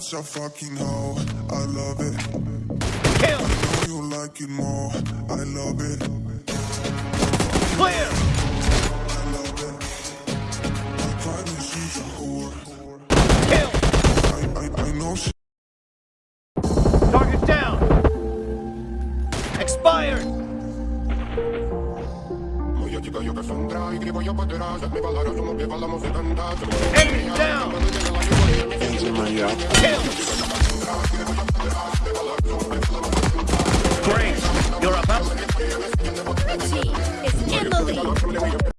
such a fucking hoe. I love it. Kill. You like it more. I love it. Clear. I love it. My private, she's a whore. Kill. I, I, I know she. Target down. Expired. Moja Grace, you're up. The team is in the lead.